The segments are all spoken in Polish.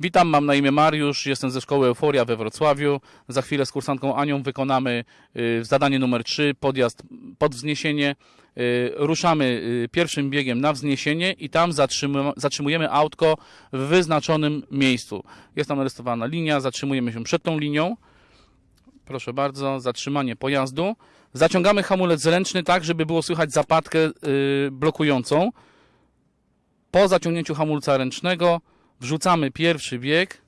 Witam, mam na imię Mariusz, jestem ze szkoły Euforia we Wrocławiu. Za chwilę z kursantką Anią wykonamy y, zadanie numer 3, podjazd pod wzniesienie. Y, Ruszamy y, pierwszym biegiem na wzniesienie i tam zatrzymu- zatrzymujemy autko w wyznaczonym miejscu. Jest tam narysowana linia, zatrzymujemy się przed tą linią. Proszę bardzo, zatrzymanie pojazdu. Zaciągamy hamulec ręczny tak, żeby było słychać zapadkę blokującą. Po zaciągnięciu hamulca ręcznego wrzucamy pierwszy bieg,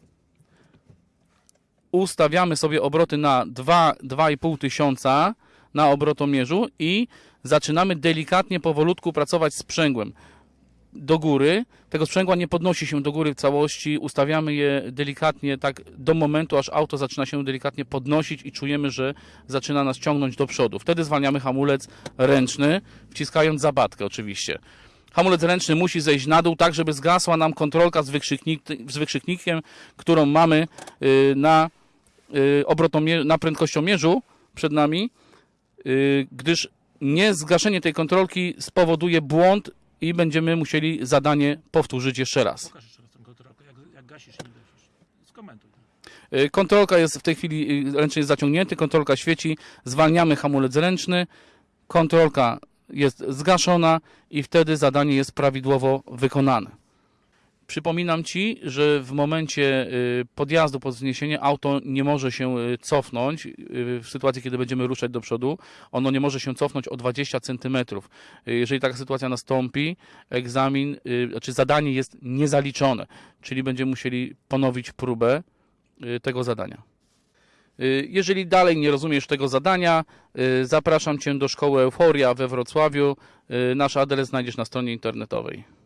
ustawiamy sobie obroty na 2, 2,5 tysiąca na obrotomierzu i zaczynamy delikatnie, powolutku pracować sprzęgłem do góry. Tego sprzęgła nie podnosi się do góry w całości, ustawiamy je delikatnie tak do momentu, aż auto zaczyna się delikatnie podnosić i czujemy, że zaczyna nas ciągnąć do przodu. Wtedy zwalniamy hamulec ręczny, wciskając zabatkę oczywiście. Hamulec ręczny musi zejść na dół, tak żeby zgasła nam kontrolka z, wykrzyknik, z wykrzyknikiem, którą mamy y, na, y, na prędkościomierzu przed nami, y, gdyż niezgaszenie tej kontrolki spowoduje błąd i będziemy musieli zadanie powtórzyć jeszcze raz. Pokaż jeszcze raz tę kontrolkę, jak, jak gasisz i nie gasisz. Skomentuj. Kontrolka jest w tej chwili, ręczny jest zaciągnięty, kontrolka świeci, zwalniamy hamulec ręczny, kontrolka jest zgaszona i wtedy zadanie jest prawidłowo wykonane. Przypominam Ci, że w momencie y, podjazdu pod wzniesienie auto nie może się y, cofnąć y, w sytuacji, kiedy będziemy ruszać do przodu. Ono nie może się cofnąć o 20 cm. Jeżeli taka sytuacja nastąpi, egzamin, znaczy zadanie jest niezaliczone, czyli będziemy musieli ponowić próbę tego zadania. Y, Jeżeli dalej nie rozumiesz tego zadania, y, zapraszam Cię do szkoły Euforia we Wrocławiu. Y, Nasz adres znajdziesz na stronie internetowej.